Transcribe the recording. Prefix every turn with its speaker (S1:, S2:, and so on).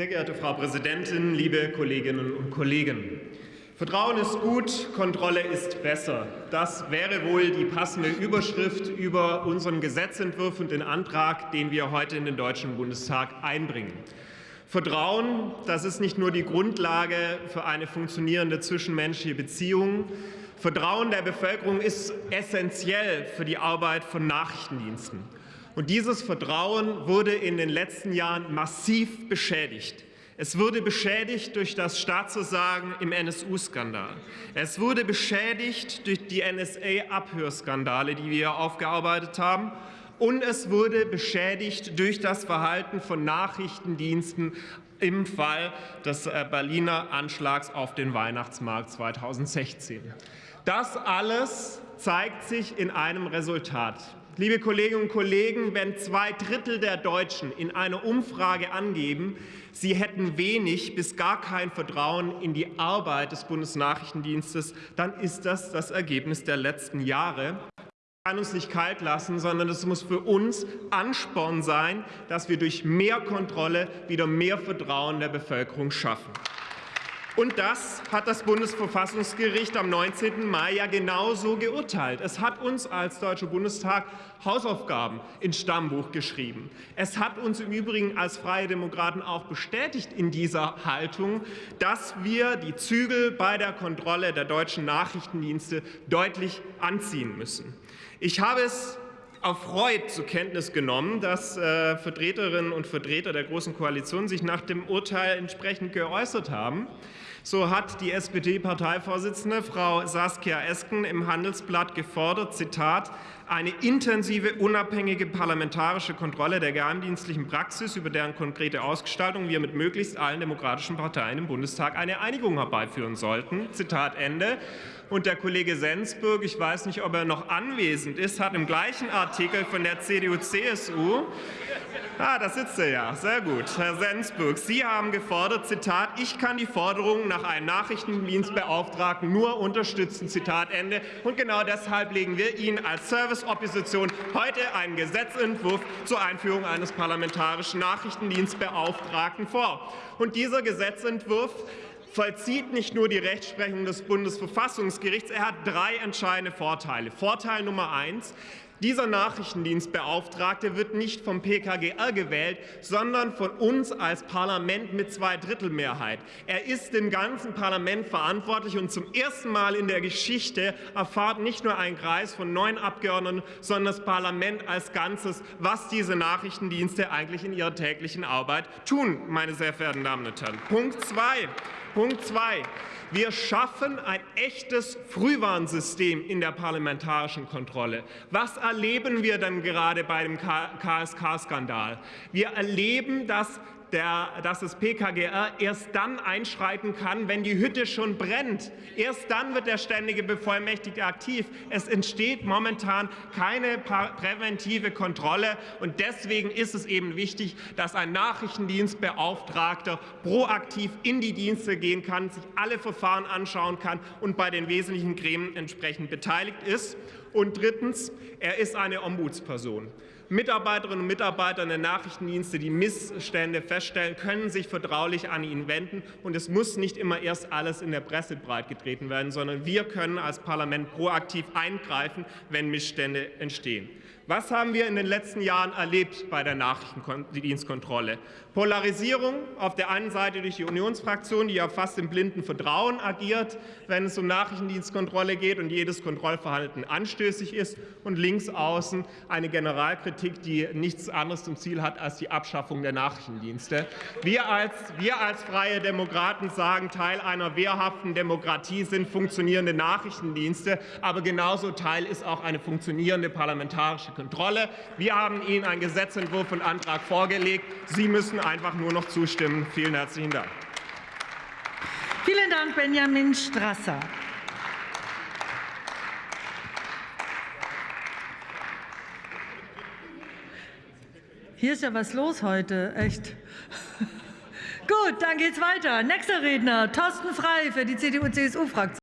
S1: Sehr geehrte Frau Präsidentin, liebe Kolleginnen und Kollegen! Vertrauen ist gut, Kontrolle ist besser. Das wäre wohl die passende Überschrift über unseren Gesetzentwurf und den Antrag, den wir heute in den Deutschen Bundestag einbringen. Vertrauen, das ist nicht nur die Grundlage für eine funktionierende zwischenmenschliche Beziehung. Vertrauen der Bevölkerung ist essentiell für die Arbeit von Nachrichtendiensten. Und dieses Vertrauen wurde in den letzten Jahren massiv beschädigt. Es wurde beschädigt durch das Staatsversagen im NSU-Skandal. Es wurde beschädigt durch die NSA-Abhörskandale, die wir aufgearbeitet haben. Und es wurde beschädigt durch das Verhalten von Nachrichtendiensten im Fall des äh, Berliner Anschlags auf den Weihnachtsmarkt 2016. Das alles zeigt sich in einem Resultat. Liebe Kolleginnen und Kollegen, wenn zwei Drittel der Deutschen in einer Umfrage angeben, sie hätten wenig bis gar kein Vertrauen in die Arbeit des Bundesnachrichtendienstes, dann ist das das Ergebnis der letzten Jahre kann uns nicht kalt lassen, sondern es muss für uns Ansporn sein, dass wir durch mehr Kontrolle wieder mehr Vertrauen der Bevölkerung schaffen. Und das hat das Bundesverfassungsgericht am 19. Mai ja genauso geurteilt. Es hat uns als Deutscher Bundestag Hausaufgaben ins Stammbuch geschrieben. Es hat uns im Übrigen als Freie Demokraten auch bestätigt in dieser Haltung, dass wir die Zügel bei der Kontrolle der deutschen Nachrichtendienste deutlich anziehen müssen. Ich habe es erfreut zur Kenntnis genommen, dass äh, Vertreterinnen und Vertreter der Großen Koalition sich nach dem Urteil entsprechend geäußert haben. So hat die SPD-Parteivorsitzende Frau Saskia Esken im Handelsblatt gefordert, Zitat, eine intensive, unabhängige parlamentarische Kontrolle der geheimdienstlichen Praxis, über deren konkrete Ausgestaltung wir mit möglichst allen demokratischen Parteien im Bundestag eine Einigung herbeiführen sollten. Zitat Ende. Und der Kollege Sensburg, ich weiß nicht, ob er noch anwesend ist, hat im gleichen Artikel von der CDU-CSU Ah, da sitzt er ja. Sehr gut. Herr Sensburg, Sie haben gefordert, Zitat, ich kann die Forderung nach einem Nachrichtendienstbeauftragten nur unterstützen, Zitat Ende. Und genau deshalb legen wir Ihnen als Serviceopposition heute einen Gesetzentwurf zur Einführung eines parlamentarischen Nachrichtendienstbeauftragten vor. Und dieser Gesetzentwurf vollzieht nicht nur die Rechtsprechung des Bundesverfassungsgerichts, er hat drei entscheidende Vorteile. Vorteil Nummer eins. Dieser Nachrichtendienstbeauftragte wird nicht vom PKGR gewählt, sondern von uns als Parlament mit Zweidrittelmehrheit. Er ist dem ganzen Parlament verantwortlich und zum ersten Mal in der Geschichte erfahrt nicht nur ein Kreis von neun Abgeordneten, sondern das Parlament als Ganzes, was diese Nachrichtendienste eigentlich in ihrer täglichen Arbeit tun, meine sehr verehrten Damen und Herren. Punkt zwei. Punkt zwei. Wir schaffen ein echtes Frühwarnsystem in der parlamentarischen Kontrolle. Was erleben wir denn gerade bei dem KSK-Skandal? Wir erleben, dass der, dass das PKGR erst dann einschreiten kann, wenn die Hütte schon brennt. Erst dann wird der ständige Bevollmächtigte aktiv. Es entsteht momentan keine präventive Kontrolle. Und deswegen ist es eben wichtig, dass ein Nachrichtendienstbeauftragter proaktiv in die Dienste gehen kann, sich alle Verfahren anschauen kann und bei den wesentlichen Gremien entsprechend beteiligt ist. Und drittens, er ist eine Ombudsperson. Mitarbeiterinnen und Mitarbeiter der Nachrichtendienste, die Missstände feststellen, können sich vertraulich an ihn wenden. Und es muss nicht immer erst alles in der Presse breitgetreten werden, sondern wir können als Parlament proaktiv eingreifen, wenn Missstände entstehen. Was haben wir in den letzten Jahren erlebt bei der Nachrichtendienstkontrolle? Polarisierung auf der einen Seite durch die Unionsfraktion, die ja fast im blinden Vertrauen agiert, wenn es um Nachrichtendienstkontrolle geht und jedes Kontrollverhalten anstößig ist, und links außen eine Generalkritik, die nichts anderes zum Ziel hat als die Abschaffung der Nachrichtendienste. Wir als, wir als Freie Demokraten sagen, Teil einer wehrhaften Demokratie sind funktionierende Nachrichtendienste, aber genauso Teil ist auch eine funktionierende parlamentarische Kontrolle. Wir haben Ihnen einen Gesetzentwurf und Antrag vorgelegt. Sie müssen einfach nur noch zustimmen. Vielen herzlichen Dank.
S2: Vielen Dank, Benjamin Strasser. Hier ist ja was los heute, echt. Gut, dann geht's weiter. Nächster Redner, Thorsten Frei für die CDU-CSU-Fraktion.